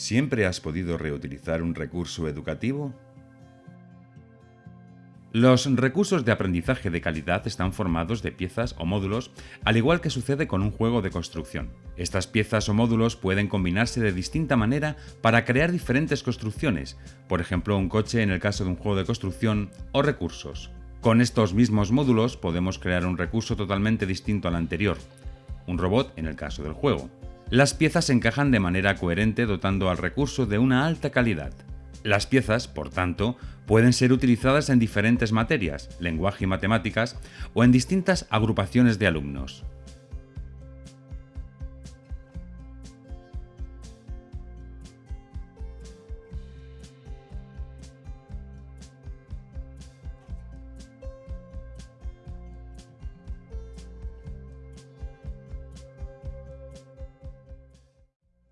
¿Siempre has podido reutilizar un recurso educativo? Los recursos de aprendizaje de calidad están formados de piezas o módulos, al igual que sucede con un juego de construcción. Estas piezas o módulos pueden combinarse de distinta manera para crear diferentes construcciones, por ejemplo un coche en el caso de un juego de construcción, o recursos. Con estos mismos módulos podemos crear un recurso totalmente distinto al anterior, un robot en el caso del juego. Las piezas se encajan de manera coherente dotando al recurso de una alta calidad. Las piezas, por tanto, pueden ser utilizadas en diferentes materias, lenguaje y matemáticas, o en distintas agrupaciones de alumnos.